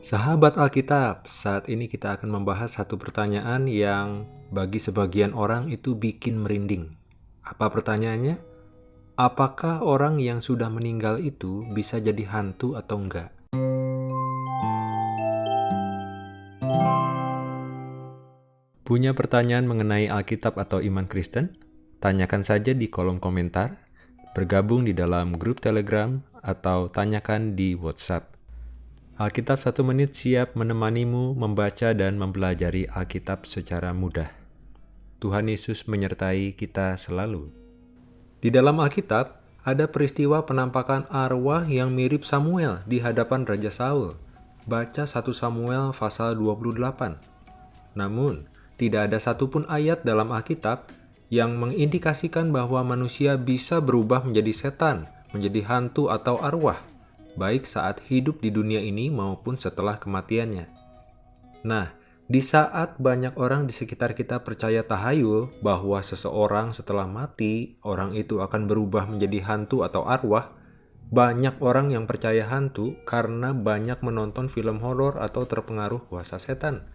Sahabat Alkitab, saat ini kita akan membahas satu pertanyaan yang bagi sebagian orang itu bikin merinding. Apa pertanyaannya? Apakah orang yang sudah meninggal itu bisa jadi hantu atau enggak? Punya pertanyaan mengenai Alkitab atau iman Kristen? Tanyakan saja di kolom komentar, bergabung di dalam grup Telegram, atau tanyakan di WhatsApp. Alkitab satu menit siap menemanimu membaca dan mempelajari Alkitab secara mudah. Tuhan Yesus menyertai kita selalu. Di dalam Alkitab, ada peristiwa penampakan arwah yang mirip Samuel di hadapan Raja Saul. Baca 1 Samuel pasal 28. Namun, tidak ada satupun ayat dalam Alkitab yang mengindikasikan bahwa manusia bisa berubah menjadi setan, menjadi hantu atau arwah baik saat hidup di dunia ini maupun setelah kematiannya. Nah, di saat banyak orang di sekitar kita percaya tahayul bahwa seseorang setelah mati, orang itu akan berubah menjadi hantu atau arwah, banyak orang yang percaya hantu karena banyak menonton film horor atau terpengaruh kuasa setan.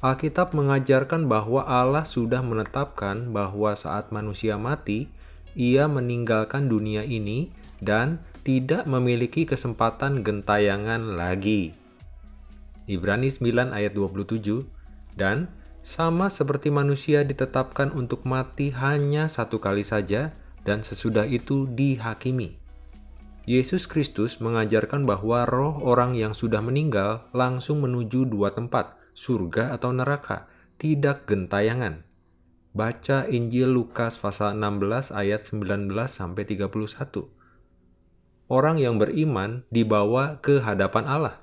Alkitab mengajarkan bahwa Allah sudah menetapkan bahwa saat manusia mati, ia meninggalkan dunia ini dan tidak memiliki kesempatan gentayangan lagi. Ibrani 9 ayat 27 Dan sama seperti manusia ditetapkan untuk mati hanya satu kali saja dan sesudah itu dihakimi. Yesus Kristus mengajarkan bahwa roh orang yang sudah meninggal langsung menuju dua tempat, surga atau neraka, tidak gentayangan. Baca Injil Lukas pasal 16 ayat 19 sampai 31 orang yang beriman dibawa ke hadapan Allah.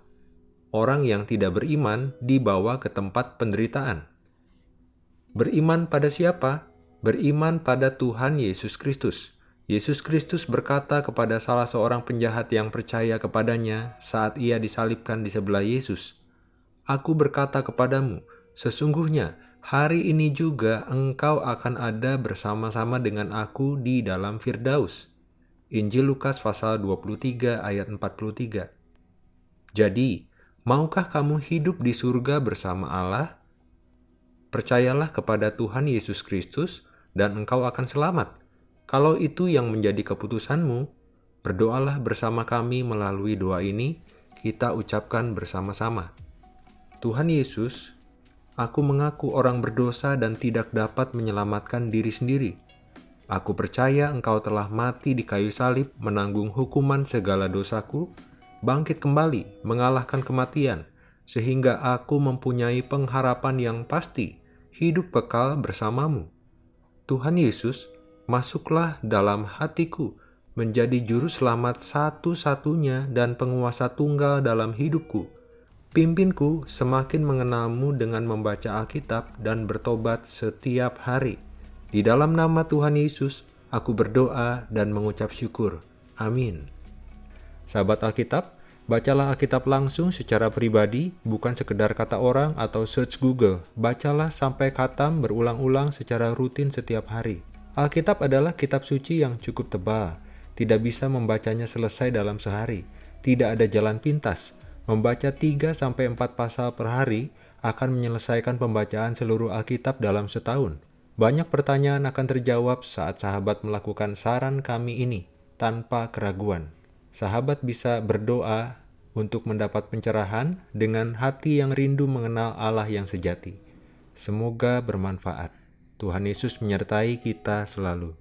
Orang yang tidak beriman dibawa ke tempat penderitaan. Beriman pada siapa? Beriman pada Tuhan Yesus Kristus. Yesus Kristus berkata kepada salah seorang penjahat yang percaya kepadanya saat ia disalibkan di sebelah Yesus, Aku berkata kepadamu, sesungguhnya hari ini juga engkau akan ada bersama-sama dengan aku di dalam Firdaus. Injil Lukas pasal 23 ayat 43. Jadi, maukah kamu hidup di surga bersama Allah? Percayalah kepada Tuhan Yesus Kristus dan engkau akan selamat. Kalau itu yang menjadi keputusanmu, berdoalah bersama kami melalui doa ini, kita ucapkan bersama-sama. Tuhan Yesus, aku mengaku orang berdosa dan tidak dapat menyelamatkan diri sendiri Aku percaya engkau telah mati di kayu salib menanggung hukuman segala dosaku, bangkit kembali mengalahkan kematian, sehingga aku mempunyai pengharapan yang pasti, hidup kekal bersamamu. Tuhan Yesus, masuklah dalam hatiku, menjadi juru selamat satu-satunya dan penguasa tunggal dalam hidupku. Pimpinku semakin mengenalmu dengan membaca Alkitab dan bertobat setiap hari. Di dalam nama Tuhan Yesus, aku berdoa dan mengucap syukur. Amin. Sahabat Alkitab, bacalah Alkitab langsung secara pribadi, bukan sekedar kata orang atau search Google. Bacalah sampai katam berulang-ulang secara rutin setiap hari. Alkitab adalah kitab suci yang cukup tebal. Tidak bisa membacanya selesai dalam sehari. Tidak ada jalan pintas. Membaca 3-4 pasal per hari akan menyelesaikan pembacaan seluruh Alkitab dalam setahun. Banyak pertanyaan akan terjawab saat sahabat melakukan saran kami ini tanpa keraguan. Sahabat bisa berdoa untuk mendapat pencerahan dengan hati yang rindu mengenal Allah yang sejati. Semoga bermanfaat. Tuhan Yesus menyertai kita selalu.